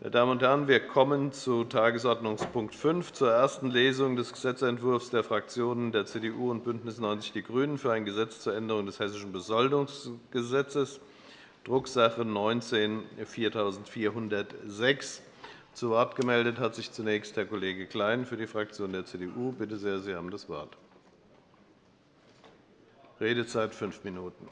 Meine Damen und Herren, wir kommen zu Tagesordnungspunkt 5, zur ersten Lesung des Gesetzentwurfs der Fraktionen der CDU und BÜNDNIS 90 die GRÜNEN für ein Gesetz zur Änderung des Hessischen Besoldungsgesetzes, Drucksache 19-4406. Zu Wort gemeldet hat sich zunächst Herr Kollege Klein für die Fraktion der CDU. Bitte sehr, Sie haben das Wort. Redezeit fünf Minuten.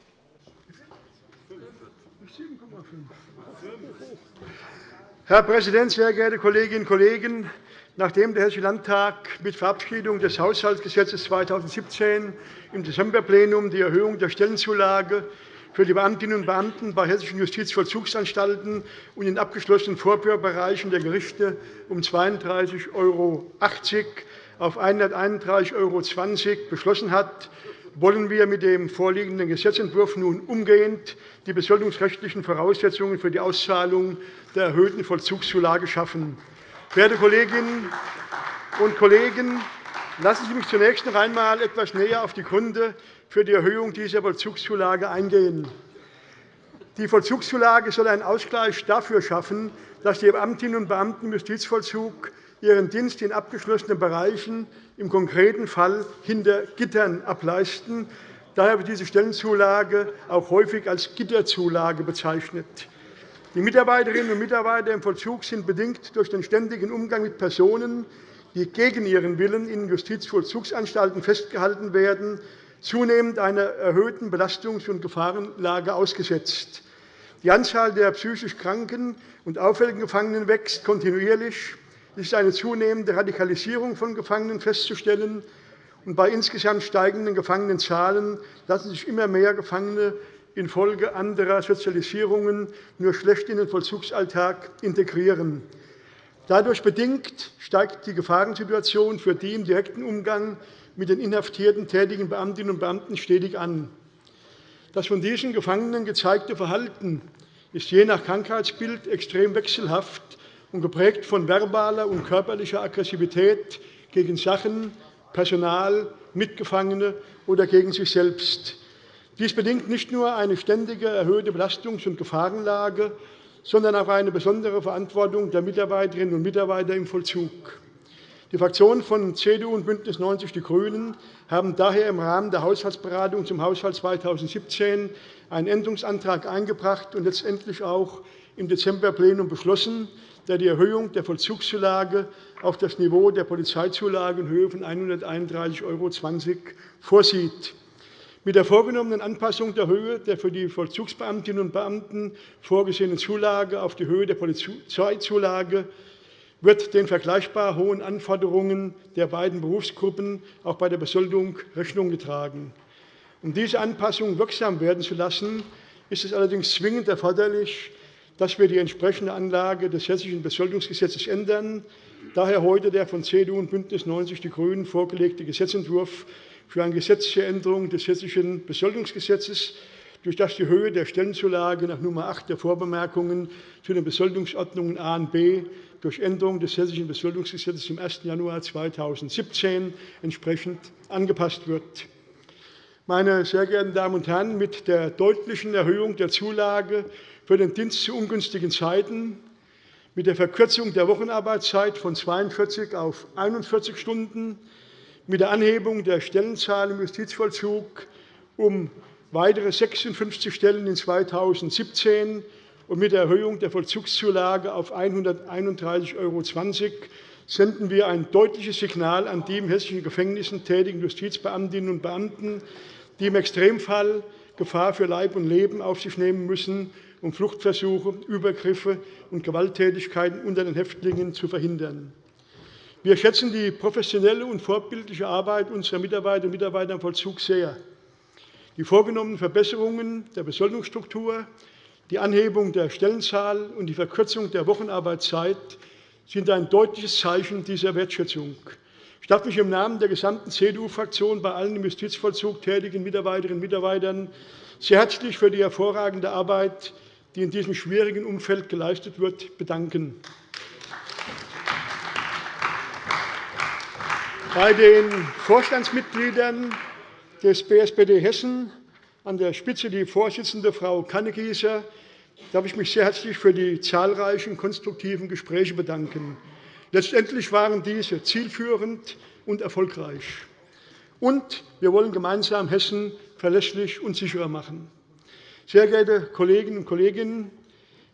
Herr Präsident, sehr geehrte Kolleginnen und Kollegen! Nachdem der Hessische Landtag mit Verabschiedung des Haushaltsgesetzes 2017 im Dezemberplenum die Erhöhung der Stellenzulage für die Beamtinnen und Beamten bei hessischen Justizvollzugsanstalten und in abgeschlossenen Vorführbereichen der Gerichte um 32,80 € auf 131,20 € beschlossen hat, wollen wir mit dem vorliegenden Gesetzentwurf nun umgehend die besoldungsrechtlichen Voraussetzungen für die Auszahlung der erhöhten Vollzugszulage schaffen. Verehrte Kolleginnen und Kollegen, lassen Sie mich zunächst noch einmal etwas näher auf die Gründe für die Erhöhung dieser Vollzugszulage eingehen. Die Vollzugszulage soll einen Ausgleich dafür schaffen, dass die Beamtinnen und Beamten im Justizvollzug ihren Dienst in abgeschlossenen Bereichen im konkreten Fall hinter Gittern ableisten. Daher wird diese Stellenzulage auch häufig als Gitterzulage bezeichnet. Die Mitarbeiterinnen und Mitarbeiter im Vollzug sind bedingt durch den ständigen Umgang mit Personen, die gegen ihren Willen in Justizvollzugsanstalten festgehalten werden, zunehmend einer erhöhten Belastungs- und Gefahrenlage ausgesetzt. Die Anzahl der psychisch kranken und auffälligen Gefangenen wächst kontinuierlich. Es ist eine zunehmende Radikalisierung von Gefangenen festzustellen. bei insgesamt steigenden Gefangenenzahlen lassen sich immer mehr Gefangene infolge anderer Sozialisierungen nur schlecht in den Vollzugsalltag integrieren. Dadurch bedingt steigt die Gefahrensituation für die im direkten Umgang mit den Inhaftierten tätigen Beamtinnen und Beamten stetig an. Das von diesen Gefangenen gezeigte Verhalten ist je nach Krankheitsbild extrem wechselhaft und geprägt von verbaler und körperlicher Aggressivität gegen Sachen, Personal, Mitgefangene oder gegen sich selbst. Dies bedingt nicht nur eine ständige erhöhte Belastungs- und Gefahrenlage, sondern auch eine besondere Verantwortung der Mitarbeiterinnen und Mitarbeiter im Vollzug. Die Fraktionen von CDU und BÜNDNIS 90 die GRÜNEN haben daher im Rahmen der Haushaltsberatung zum Haushalt 2017 einen Änderungsantrag eingebracht und letztendlich auch im Dezemberplenum beschlossen, der die Erhöhung der Vollzugszulage auf das Niveau der Polizeizulage in Höhe von 131,20 € vorsieht. Mit der vorgenommenen Anpassung der Höhe der für die Vollzugsbeamtinnen und Beamten vorgesehenen Zulage auf die Höhe der Polizeizulage wird den vergleichbar hohen Anforderungen der beiden Berufsgruppen auch bei der Besoldung Rechnung getragen. Um diese Anpassung wirksam werden zu lassen, ist es allerdings zwingend erforderlich, dass wir die entsprechende Anlage des Hessischen Besoldungsgesetzes ändern. Daher heute der von CDU und BÜNDNIS 90 die GRÜNEN vorgelegte Gesetzentwurf für eine gesetzliche Änderung des Hessischen Besoldungsgesetzes, durch das die Höhe der Stellenzulage nach Nr. 8 der Vorbemerkungen zu den Besoldungsordnungen A und B durch Änderung des Hessischen Besoldungsgesetzes zum 1. Januar 2017 entsprechend angepasst wird. Meine sehr geehrten Damen und Herren, mit der deutlichen Erhöhung der Zulage für den Dienst zu ungünstigen Zeiten, mit der Verkürzung der Wochenarbeitszeit von 42 auf 41 Stunden, mit der Anhebung der Stellenzahl im Justizvollzug um weitere 56 Stellen in 2017 und mit der Erhöhung der Vollzugszulage auf 131,20 € senden wir ein deutliches Signal an die im hessischen Gefängnissen tätigen Justizbeamtinnen und Beamten, die im Extremfall Gefahr für Leib und Leben auf sich nehmen müssen, um Fluchtversuche, Übergriffe und Gewalttätigkeiten unter den Häftlingen zu verhindern. Wir schätzen die professionelle und vorbildliche Arbeit unserer Mitarbeiterinnen und Mitarbeiter im Vollzug sehr. Die vorgenommenen Verbesserungen der Besoldungsstruktur, die Anhebung der Stellenzahl und die Verkürzung der Wochenarbeitszeit sind ein deutliches Zeichen dieser Wertschätzung. Ich darf mich im Namen der gesamten CDU-Fraktion bei allen im Justizvollzug tätigen Mitarbeiterinnen und Mitarbeitern sehr herzlich für die hervorragende Arbeit, die in diesem schwierigen Umfeld geleistet wird, bedanken. Bei den Vorstandsmitgliedern des BSPD Hessen, an der Spitze die Vorsitzende Frau Kannegießer, darf ich mich sehr herzlich für die zahlreichen konstruktiven Gespräche bedanken. Letztendlich waren diese zielführend und erfolgreich. Und wir wollen gemeinsam Hessen verlässlich und sicherer machen. Sehr geehrte Kolleginnen und Kollegen,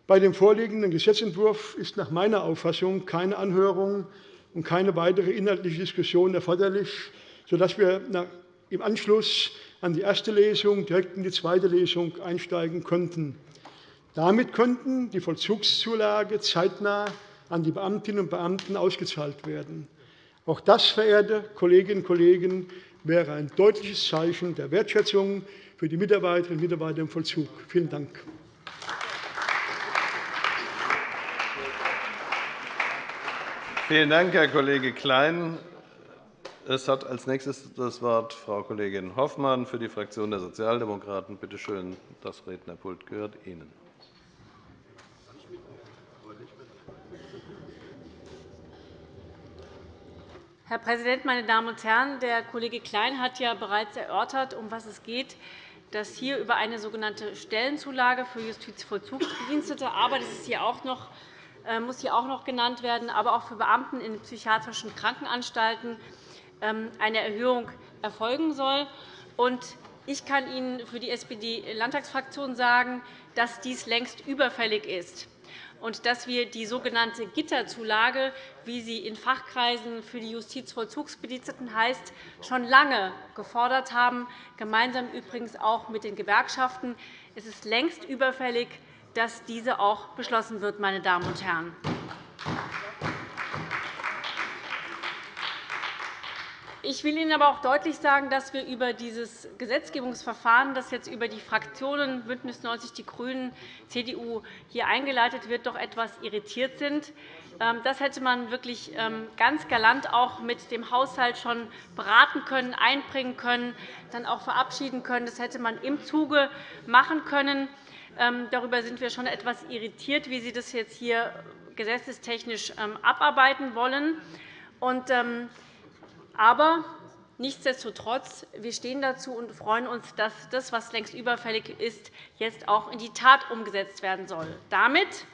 bei dem vorliegenden Gesetzentwurf ist nach meiner Auffassung keine Anhörung und keine weitere inhaltliche Diskussion erforderlich, sodass wir im Anschluss an die erste Lesung direkt in die zweite Lesung einsteigen könnten. Damit könnten die Vollzugszulage zeitnah an die Beamtinnen und Beamten ausgezahlt werden. Auch das, verehrte Kolleginnen und Kollegen, wäre ein deutliches Zeichen der Wertschätzung für die Mitarbeiterinnen und Mitarbeiter im Vollzug. Vielen Dank. Vielen Dank, Herr Kollege Klein. Es hat als nächstes das Wort Frau Kollegin Hoffmann für die Fraktion der Sozialdemokraten. Bitte schön, das Rednerpult gehört Ihnen. Herr Präsident, meine Damen und Herren! Der Kollege Klein hat ja bereits erörtert, um was es geht, dass hier über eine sogenannte Stellenzulage für Justizvollzugsbedienstete, aber das ist hier auch noch, äh, muss hier auch noch genannt werden, aber auch für Beamten in psychiatrischen Krankenanstalten ähm, eine Erhöhung erfolgen soll. Ich kann Ihnen für die SPD-Landtagsfraktion sagen, dass dies längst überfällig ist und dass wir die sogenannte Gitterzulage, wie sie in Fachkreisen für die Justizvollzugsbediensteten heißt, schon lange gefordert haben, gemeinsam übrigens auch mit den Gewerkschaften. Es ist längst überfällig, dass diese auch beschlossen wird. Meine Damen und Herren. Ich will Ihnen aber auch deutlich sagen, dass wir über dieses Gesetzgebungsverfahren, das jetzt über die Fraktionen BÜNDNIS 90 die GRÜNEN, CDU hier eingeleitet wird, doch etwas irritiert sind. Ähm, das hätte man wirklich ähm, ganz galant auch mit dem Haushalt schon beraten können, einbringen können, dann auch verabschieden können. Das hätte man im Zuge machen können. Ähm, darüber sind wir schon etwas irritiert, wie Sie das jetzt hier gesetzestechnisch abarbeiten wollen. Aber nichtsdestotrotz, wir stehen dazu und freuen uns, dass das, was längst überfällig ist, jetzt auch in die Tat umgesetzt werden soll. Damit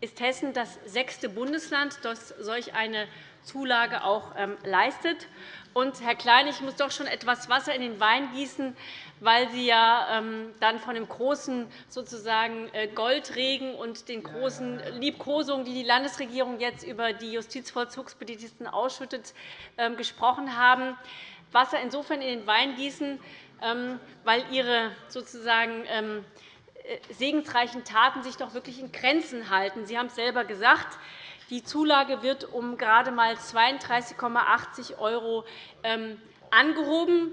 ist Hessen das sechste Bundesland, das solch eine Zulage auch ähm, leistet. Und, Herr Klein, ich muss doch schon etwas Wasser in den Wein gießen, weil Sie ja ähm, dann von dem großen sozusagen äh, Goldregen und den großen Liebkosungen, die die Landesregierung jetzt über die Justizvollzugsbediensteten ausschüttet, ähm, gesprochen haben. Wasser insofern in den Wein gießen, weil Ihre sozusagen äh, segensreichen Taten sich doch wirklich in Grenzen halten. Sie haben es selber gesagt. Die Zulage wird um gerade einmal 32,80 € ähm, angehoben,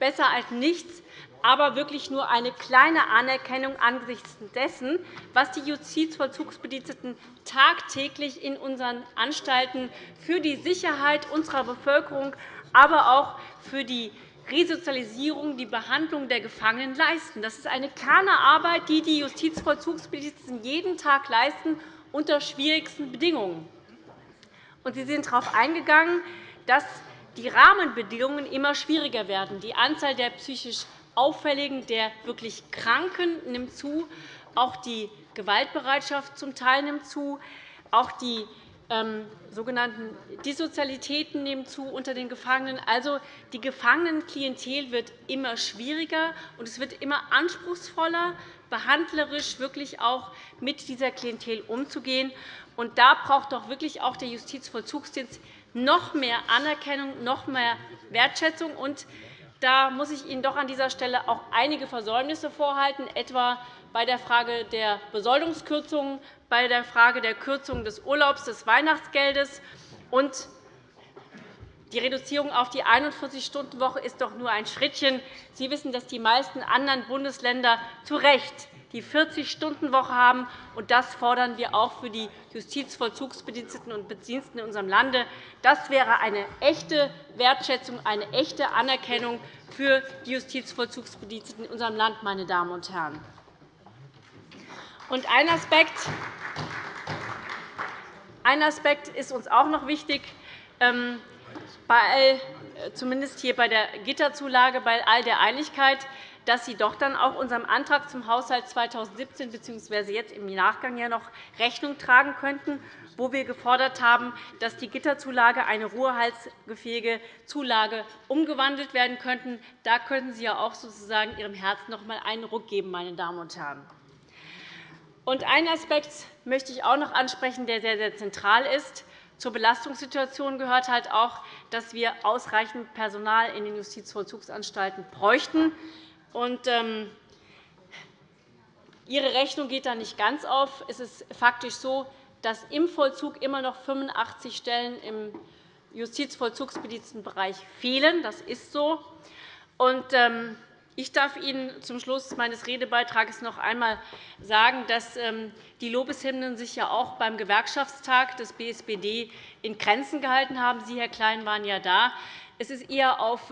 besser als nichts, aber wirklich nur eine kleine Anerkennung angesichts dessen, was die Justizvollzugsbediensteten tagtäglich in unseren Anstalten für die Sicherheit unserer Bevölkerung, aber auch für die Resozialisierung, die Behandlung der Gefangenen leisten. Das ist eine Kernarbeit, die die Justizvollzugsbediensteten jeden Tag leisten unter schwierigsten Bedingungen. Sie sind darauf eingegangen, dass die Rahmenbedingungen immer schwieriger werden. Die Anzahl der psychisch Auffälligen, der wirklich Kranken nimmt zu. Auch die Gewaltbereitschaft zum Teil nimmt zu. Auch die ähm, sogenannten Dissozialitäten nehmen zu unter den Gefangenen. Also, die Gefangenenklientel wird immer schwieriger, und es wird immer anspruchsvoller, behandlerisch wirklich auch mit dieser Klientel umzugehen. Und da braucht doch wirklich auch der Justizvollzugsdienst noch mehr Anerkennung, noch mehr Wertschätzung. Und da muss ich Ihnen doch an dieser Stelle auch einige Versäumnisse vorhalten, etwa bei der Frage der Besoldungskürzungen, bei der Frage der Kürzung des Urlaubs, des Weihnachtsgeldes. Und die Reduzierung auf die 41-Stunden-Woche ist doch nur ein Schrittchen. Sie wissen, dass die meisten anderen Bundesländer zu Recht die 40-Stunden-Woche haben. und Das fordern wir auch für die Justizvollzugsbediensteten und Bediensteten in unserem Lande. Das wäre eine echte Wertschätzung, eine echte Anerkennung für die Justizvollzugsbediensteten in unserem Land. Meine Damen und Herren. Und ein Aspekt, ein Aspekt ist uns auch noch wichtig. Ähm, bei all, äh, zumindest hier bei der Gitterzulage, bei all der Einigkeit, dass Sie doch dann auch unserem Antrag zum Haushalt 2017 bzw. jetzt im Nachgang ja noch Rechnung tragen könnten, wo wir gefordert haben, dass die Gitterzulage eine ruhehalsgefähige Zulage umgewandelt werden könnte. Da könnten Sie ja auch sozusagen Ihrem Herzen noch einmal einen Ruck geben, meine Damen und Herren. Und einen Aspekt möchte ich auch noch ansprechen, der sehr, sehr zentral ist. Zur Belastungssituation gehört halt auch, dass wir ausreichend Personal in den Justizvollzugsanstalten bräuchten. Und, ähm, Ihre Rechnung geht da nicht ganz auf. Es ist faktisch so, dass im Vollzug immer noch 85 Stellen im Justizvollzugsbedienstetenbereich fehlen. Das ist so. Und, ähm, ich darf Ihnen zum Schluss meines Redebeitrags noch einmal sagen, dass ähm, die Lobeshymnen sich ja auch beim Gewerkschaftstag des BSBD in Grenzen gehalten haben. Sie, Herr Klein, waren ja da. Es ist eher auf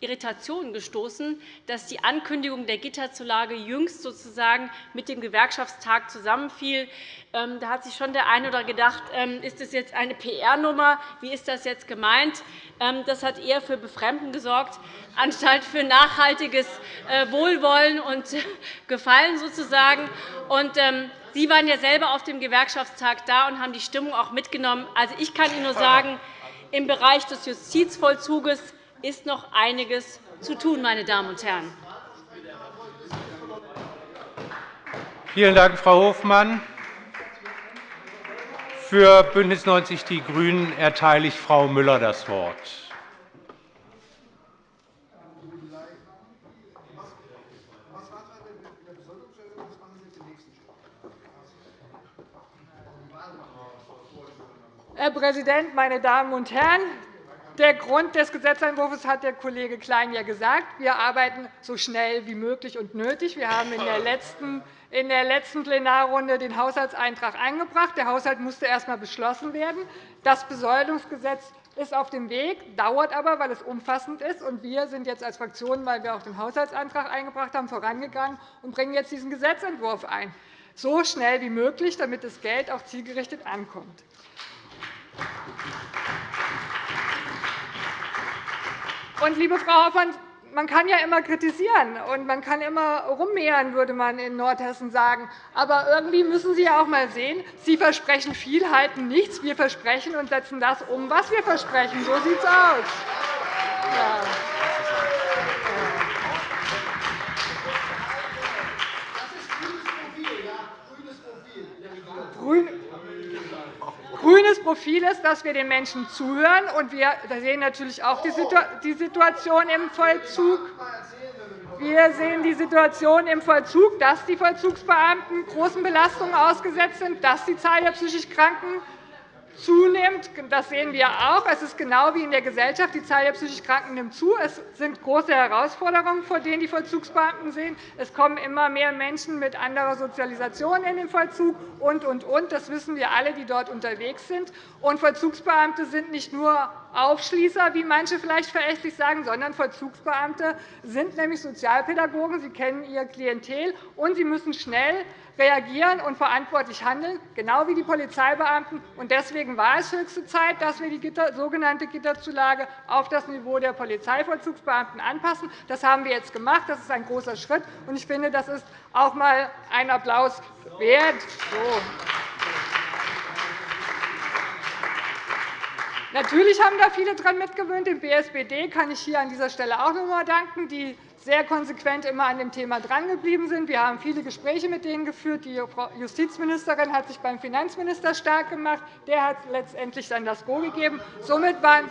ähm, Irritation gestoßen, dass die Ankündigung der Gitterzulage jüngst sozusagen mit dem Gewerkschaftstag zusammenfiel. Ähm, da hat sich schon der eine oder gedacht, ähm, ist das jetzt eine PR-Nummer? Wie ist das jetzt gemeint? Ähm, das hat eher für Befremden gesorgt, anstatt für nachhaltiges äh, Wohlwollen und Gefallen sozusagen. Sie waren ja selber auf dem Gewerkschaftstag da und haben die Stimmung auch mitgenommen. Also, ich kann Ihnen nur sagen, im Bereich des Justizvollzuges ist noch einiges zu tun, meine Damen und Herren. Vielen Dank, Frau Hofmann. Für BÜNDNIS 90 die GRÜNEN erteile ich Frau Müller das Wort. Herr Präsident, meine Damen und Herren! Der Grund des Gesetzentwurfs hat der Kollege Klein ja gesagt. Wir arbeiten so schnell wie möglich und nötig. Wir haben in der letzten in der letzten Plenarrunde den Haushaltseintrag eingebracht. Der Haushalt musste erst einmal beschlossen werden. Das Besoldungsgesetz ist auf dem Weg, dauert aber, weil es umfassend ist. Wir sind jetzt als Fraktion, weil wir auch den Haushaltsantrag eingebracht haben, vorangegangen und bringen jetzt diesen Gesetzentwurf ein, so schnell wie möglich, damit das Geld auch zielgerichtet ankommt. Und, liebe Frau Hoffmann, man kann ja immer kritisieren und man kann immer rummehren, würde man in Nordhessen sagen. Aber irgendwie müssen Sie ja auch einmal sehen, Sie versprechen viel, halten nichts. Wir versprechen und setzen das um, was wir versprechen. So sieht es aus. Ja. Grün, grünes Profil ist, dass wir den Menschen zuhören. Und wir sehen natürlich auch die Situation im Vollzug. Wir sehen die Situation im Vollzug, dass die Vollzugsbeamten großen Belastungen ausgesetzt sind, dass die Zahl der psychisch Kranken zunimmt. Das sehen wir auch. Es ist genau wie in der Gesellschaft. Die Zahl der psychisch Kranken nimmt zu. Es sind große Herausforderungen, vor denen die Vollzugsbeamten sehen. Es kommen immer mehr Menschen mit anderer Sozialisation in den Vollzug und, und, und. Das wissen wir alle, die dort unterwegs sind. Und Vollzugsbeamte sind nicht nur Aufschließer, wie manche vielleicht verächtlich sagen, sondern Vollzugsbeamte sind nämlich Sozialpädagogen. Sie kennen ihr Klientel, und sie müssen schnell reagieren und verantwortlich handeln, genau wie die Polizeibeamten. Deswegen war es höchste Zeit, dass wir die sogenannte Gitterzulage auf das Niveau der Polizeivollzugsbeamten anpassen. Das haben wir jetzt gemacht. Das ist ein großer Schritt. Ich finde, das ist auch einmal einen Applaus wert. So. Natürlich haben da viele daran mitgewöhnt. Dem BSBD kann ich hier an dieser Stelle auch noch einmal danken, die sehr konsequent immer an dem Thema drangeblieben sind. Wir haben viele Gespräche mit denen geführt. Die Justizministerin hat sich beim Finanzminister stark gemacht. Der hat letztendlich dann das Go gegeben. Somit waren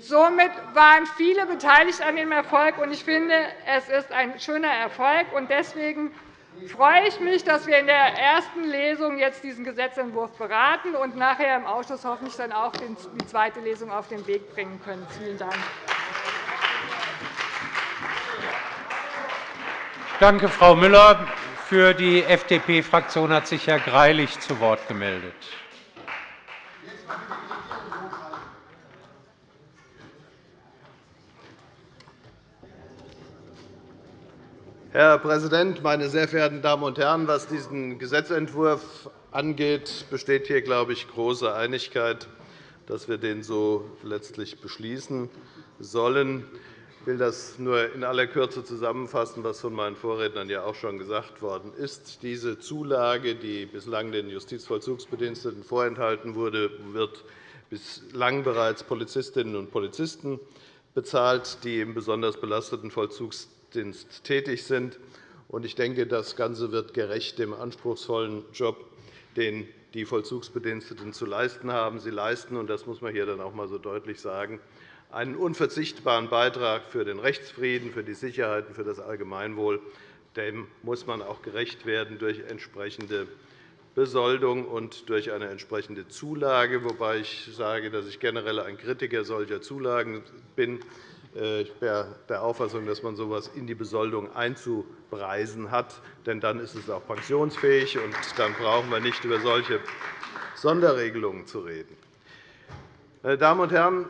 Somit waren viele beteiligt an dem Erfolg. Ich finde, es ist ein schöner Erfolg. Deswegen freue ich mich, dass wir in der ersten Lesung jetzt diesen Gesetzentwurf beraten und nachher im Ausschuss hoffentlich dann auch die zweite Lesung auf den Weg bringen können. Vielen Dank. Danke, Frau Müller. Für die FDP-Fraktion hat sich Herr Greilich zu Wort gemeldet. Herr Präsident, meine sehr verehrten Damen und Herren! Was diesen Gesetzentwurf angeht, besteht hier, glaube ich, große Einigkeit, dass wir den so letztlich beschließen sollen. Ich will das nur in aller Kürze zusammenfassen, was von meinen Vorrednern ja auch schon gesagt worden ist. Diese Zulage, die bislang den Justizvollzugsbediensteten vorenthalten wurde, wird bislang bereits Polizistinnen und Polizisten bezahlt, die im besonders belasteten Vollzugsdienst tätig sind. Ich denke, das Ganze wird gerecht dem anspruchsvollen Job, den die Vollzugsbediensteten zu leisten haben. Sie leisten, und das muss man hier dann auch einmal so deutlich sagen, einen unverzichtbaren Beitrag für den Rechtsfrieden, für die Sicherheit und für das Allgemeinwohl. Dem muss man auch gerecht werden durch entsprechende Besoldung und durch eine entsprechende Zulage, wobei ich sage, dass ich generell ein Kritiker solcher Zulagen bin. Äh, ich bin der Auffassung, dass man so etwas in die Besoldung einzupreisen hat. Denn dann ist es auch pensionsfähig, und dann brauchen wir nicht über solche Sonderregelungen zu reden. Meine Damen und Herren,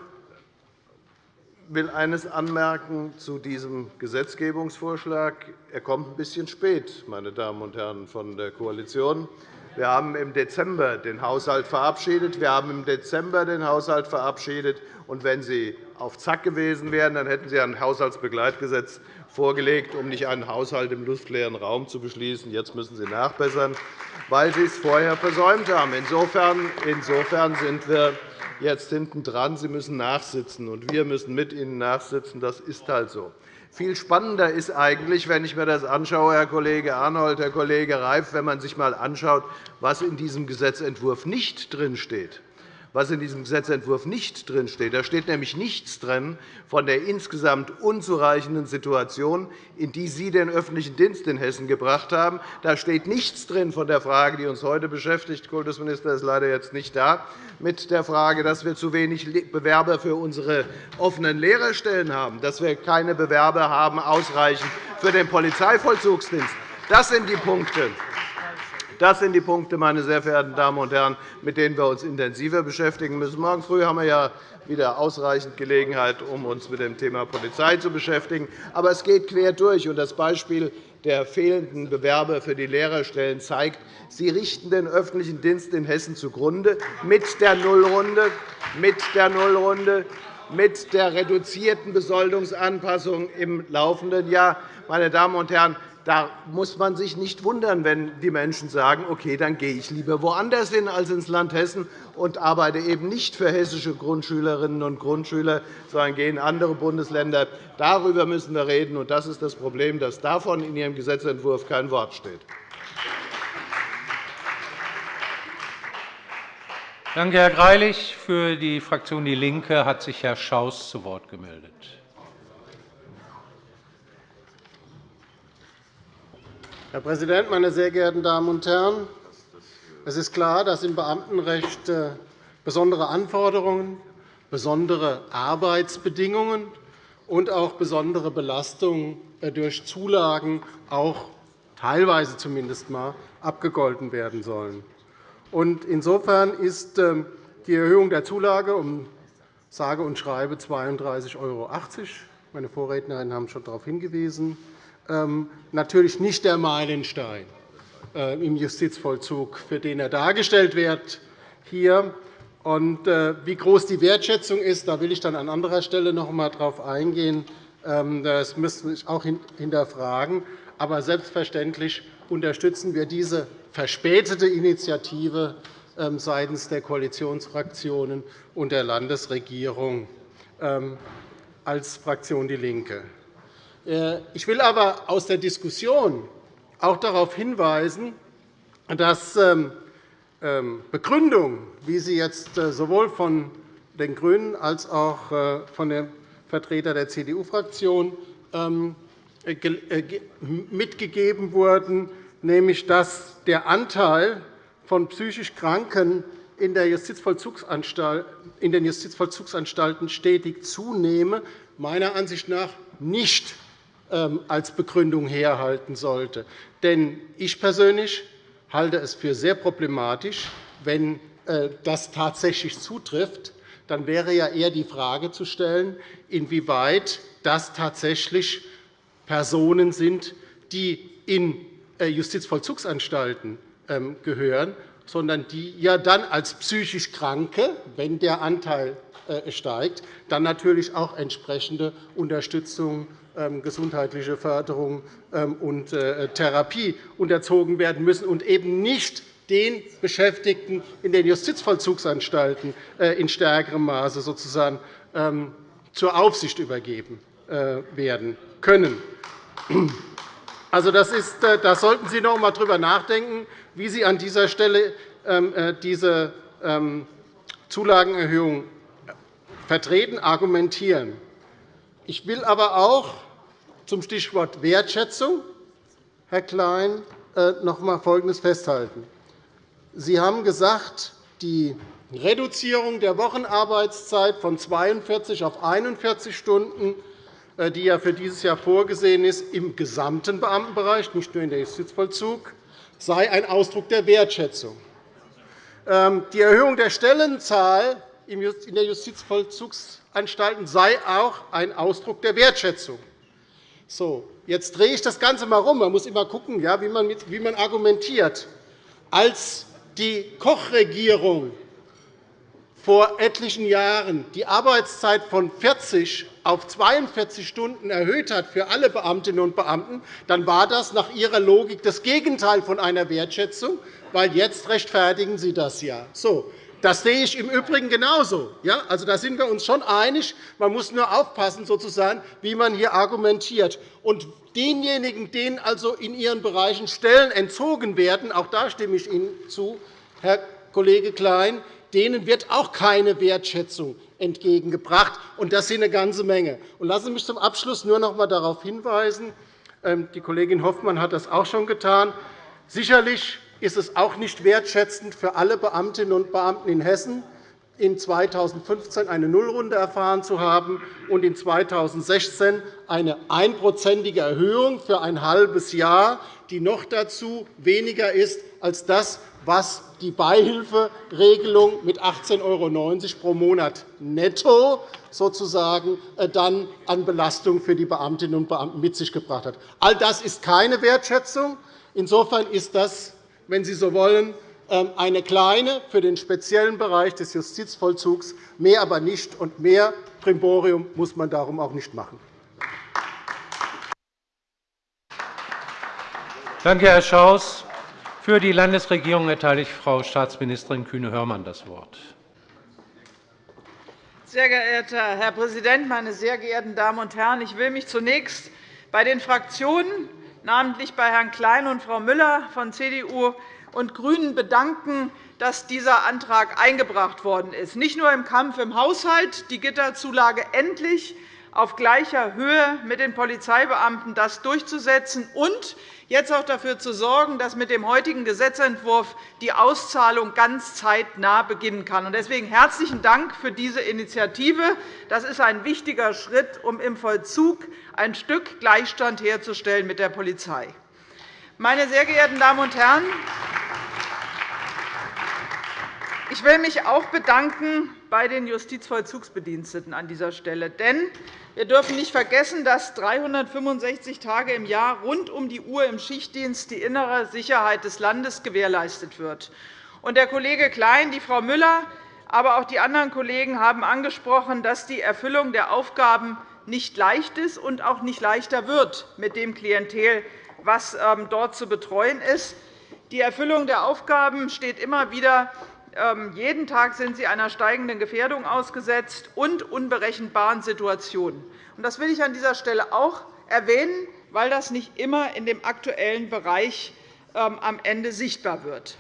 will eines anmerken zu diesem Gesetzgebungsvorschlag. Er kommt ein bisschen spät, meine Damen und Herren von der Koalition. Wir haben im Dezember den Haushalt verabschiedet. Wir haben im Dezember den Haushalt verabschiedet. Und wenn Sie auf Zack gewesen wären, dann hätten Sie ein Haushaltsbegleitgesetz vorgelegt, um nicht einen Haushalt im luftleeren Raum zu beschließen. Jetzt müssen Sie nachbessern, weil Sie es vorher versäumt haben. Insofern sind wir jetzt hintendran. Sie müssen nachsitzen, und wir müssen mit Ihnen nachsitzen. Das ist halt so. Viel spannender ist eigentlich, wenn ich mir das anschaue, Herr Kollege Arnold, Herr Kollege Reif, wenn man sich einmal anschaut, was in diesem Gesetzentwurf nicht drinsteht was in diesem Gesetzentwurf nicht drinsteht. Da steht nämlich nichts drin von der insgesamt unzureichenden Situation, in die Sie den öffentlichen Dienst in Hessen gebracht haben. Da steht nichts drin von der Frage, die uns heute beschäftigt. Der Kultusminister ist leider jetzt nicht da, mit der Frage, dass wir zu wenig Bewerber für unsere offenen Lehrerstellen haben, dass wir keine Bewerber haben ausreichend für den Polizeivollzugsdienst. Das sind die Punkte. Das sind die Punkte, meine sehr verehrten Damen und Herren, mit denen wir uns intensiver beschäftigen müssen. Morgen früh haben wir ja wieder ausreichend Gelegenheit, um uns mit dem Thema Polizei zu beschäftigen. Aber es geht quer durch. Das Beispiel der fehlenden Bewerber für die Lehrerstellen zeigt, Sie richten den öffentlichen Dienst in Hessen zugrunde mit der Nullrunde, mit der Nullrunde, mit der reduzierten Besoldungsanpassung im laufenden Jahr. Meine Damen und Herren, da muss man sich nicht wundern, wenn die Menschen sagen, okay, dann gehe ich lieber woanders hin als ins Land Hessen und arbeite eben nicht für hessische Grundschülerinnen und Grundschüler, sondern gehe in andere Bundesländer. Darüber müssen wir reden. und Das ist das Problem, dass davon in Ihrem Gesetzentwurf kein Wort steht. Danke, Herr Greilich. Für die Fraktion DIE LINKE hat sich Herr Schaus zu Wort gemeldet. Herr Präsident, meine sehr geehrten Damen und Herren! Es ist klar, dass im Beamtenrecht äh, besondere Anforderungen, besondere Arbeitsbedingungen und auch besondere Belastungen äh, durch Zulagen auch teilweise zumindest einmal abgegolten werden sollen. Insofern ist ähm, die Erhöhung der Zulage um sage und schreibe 32,80 €, meine Vorrednerinnen haben schon darauf hingewiesen, natürlich nicht der Meilenstein äh, im Justizvollzug, für den er dargestellt wird. Hier. Und äh, wie groß die Wertschätzung ist, da will ich dann an anderer Stelle noch einmal darauf eingehen. Ähm, das müssen wir auch hinterfragen. Aber selbstverständlich unterstützen wir diese verspätete Initiative ähm, seitens der Koalitionsfraktionen und der Landesregierung als Fraktion DIE LINKE. Äh, ich will aber aus der Diskussion auch darauf hinweisen, dass ähm, ähm, Begründung, wie sie jetzt äh, sowohl von den GRÜNEN als auch äh, von dem Vertreter der CDU-Fraktion ähm, mitgegeben wurden, nämlich dass der Anteil von psychisch Kranken in den Justizvollzugsanstalten stetig zunehme, meiner Ansicht nach nicht als Begründung herhalten sollte. Denn ich persönlich halte es für sehr problematisch, wenn äh, das tatsächlich zutrifft. Dann wäre ja eher die Frage zu stellen, inwieweit das tatsächlich Personen sind, die in äh, Justizvollzugsanstalten ähm, gehören sondern die ja dann als psychisch Kranke, wenn der Anteil äh, steigt, dann natürlich auch entsprechende Unterstützung, ähm, gesundheitliche Förderung ähm, und äh, Therapie unterzogen werden müssen und eben nicht den Beschäftigten in den Justizvollzugsanstalten äh, in stärkerem Maße sozusagen ähm, zur Aufsicht übergeben werden können. Also, das ist, da sollten Sie noch einmal darüber nachdenken, wie Sie an dieser Stelle diese Zulagenerhöhung vertreten, argumentieren. Ich will aber auch zum Stichwort Wertschätzung, Herr Klein, äh, noch einmal Folgendes festhalten. Sie haben gesagt, die Reduzierung der Wochenarbeitszeit von 42 auf 41 Stunden, äh, die ja für dieses Jahr vorgesehen ist, im gesamten Beamtenbereich, nicht nur in der Justizvollzug, sei ein Ausdruck der Wertschätzung. Ähm, die Erhöhung der Stellenzahl in der Justizvollzugsanstalten sei auch ein Ausdruck der Wertschätzung. So, jetzt drehe ich das Ganze einmal um. Man muss immer schauen, wie man argumentiert. Als die Koch-Regierung vor etlichen Jahren die Arbeitszeit von 40 auf 42 Stunden erhöht hat für alle Beamtinnen und Beamten, dann war das nach Ihrer Logik das Gegenteil von einer Wertschätzung, weil jetzt rechtfertigen Sie das ja. So, das sehe ich im Übrigen genauso. Ja, also, da sind wir uns schon einig. Man muss nur aufpassen, sozusagen, wie man hier argumentiert. Und denjenigen, denen also in ihren Bereichen Stellen entzogen werden, auch da stimme ich Ihnen zu, Herr Kollege Klein, denen wird auch keine Wertschätzung entgegengebracht. Und das sind eine ganze Menge. Und lassen Sie mich zum Abschluss nur noch einmal darauf hinweisen, ähm, die Kollegin Hoffmann hat das auch schon getan, sicherlich ist es auch nicht wertschätzend für alle Beamtinnen und Beamten in Hessen, in 2015 eine Nullrunde erfahren zu haben und in 2016 eine einprozentige Erhöhung für ein halbes Jahr, die noch dazu weniger ist als das, was die Beihilferegelung mit 18,90 € pro Monat netto sozusagen äh, dann an Belastung für die Beamtinnen und Beamten mit sich gebracht hat. All das ist keine Wertschätzung. Insofern ist das wenn Sie so wollen, ähm, eine kleine für den speziellen Bereich des Justizvollzugs, mehr aber nicht. Und mehr Primborium muss man darum auch nicht machen. Danke, Herr Schaus. Für die Landesregierung erteile ich Frau Staatsministerin Kühne-Hörmann das Wort. Sehr geehrter Herr Präsident, meine sehr geehrten Damen und Herren! Ich will mich zunächst bei den Fraktionen namentlich bei Herrn Klein und Frau Müller von CDU und GRÜNEN bedanken, dass dieser Antrag eingebracht worden ist, nicht nur im Kampf im Haushalt, die Gitterzulage endlich auf gleicher Höhe mit den Polizeibeamten das durchzusetzen und jetzt auch dafür zu sorgen, dass mit dem heutigen Gesetzentwurf die Auszahlung ganz zeitnah beginnen kann. Deswegen herzlichen Dank für diese Initiative. Das ist ein wichtiger Schritt, um im Vollzug ein Stück Gleichstand herzustellen mit der Polizei. Meine sehr geehrten Damen und Herren, ich will mich auch bedanken bei den Justizvollzugsbediensteten an dieser Stelle. Denn wir dürfen nicht vergessen, dass 365 Tage im Jahr rund um die Uhr im Schichtdienst die innere Sicherheit des Landes gewährleistet wird. Der Kollege Klein, die Frau Müller, aber auch die anderen Kollegen haben angesprochen, dass die Erfüllung der Aufgaben nicht leicht ist und auch nicht leichter wird mit dem Klientel, das ähm, dort zu betreuen ist. Die Erfüllung der Aufgaben steht immer wieder jeden Tag sind sie einer steigenden Gefährdung ausgesetzt und unberechenbaren Situationen. Das will ich an dieser Stelle auch erwähnen, weil das nicht immer in dem aktuellen Bereich ähm, am Ende sichtbar wird.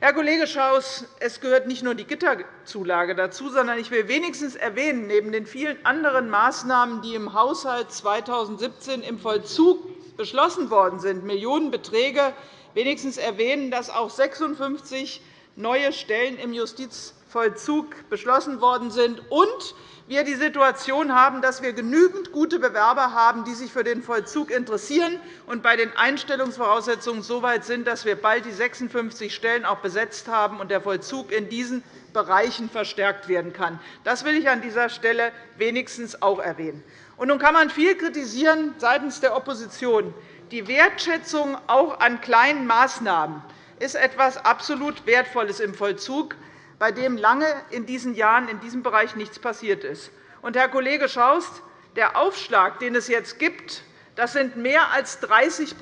Herr Kollege Schaus, es gehört nicht nur die Gitterzulage dazu, sondern ich will wenigstens erwähnen, neben den vielen anderen Maßnahmen, die im Haushalt 2017 im Vollzug beschlossen worden sind, Millionenbeträge, wenigstens erwähnen, dass auch 56 neue Stellen im Justizvollzug beschlossen worden sind und wir die Situation haben, dass wir genügend gute Bewerber haben, die sich für den Vollzug interessieren und bei den Einstellungsvoraussetzungen so weit sind, dass wir bald die 56 Stellen auch besetzt haben und der Vollzug in diesen Bereichen verstärkt werden kann. Das will ich an dieser Stelle wenigstens auch erwähnen. Und nun kann man viel kritisieren seitens der Opposition. Die Wertschätzung auch an kleinen Maßnahmen ist etwas absolut Wertvolles im Vollzug, bei dem lange in diesen Jahren in diesem Bereich nichts passiert ist. Und, Herr Kollege Schaust, der Aufschlag, den es jetzt gibt, das sind mehr als 30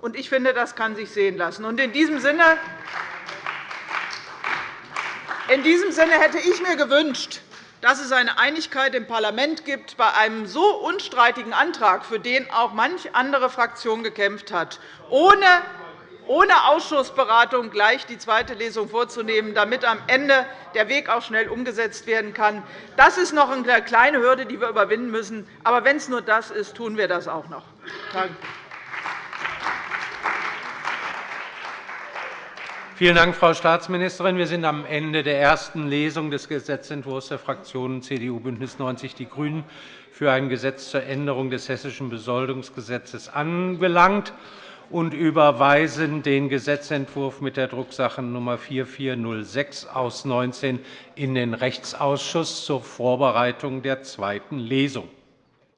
und Ich finde, das kann sich sehen lassen. In diesem Sinne in diesem Sinne hätte ich mir gewünscht, dass es eine Einigkeit im Parlament gibt bei einem so unstreitigen Antrag, für den auch manch andere Fraktion gekämpft hat, ohne ohne Ausschussberatung gleich die zweite Lesung vorzunehmen, damit am Ende der Weg auch schnell umgesetzt werden kann. Das ist noch eine kleine Hürde, die wir überwinden müssen. Aber wenn es nur das ist, tun wir das auch noch. Danke. Vielen Dank, Frau Staatsministerin. Wir sind am Ende der ersten Lesung des Gesetzentwurfs der Fraktionen CDU, BÜNDNIS 90 die GRÜNEN für ein Gesetz zur Änderung des Hessischen Besoldungsgesetzes angelangt und überweisen den Gesetzentwurf mit der Drucksache Nr. 4406 aus 19 in den Rechtsausschuss zur Vorbereitung der zweiten Lesung.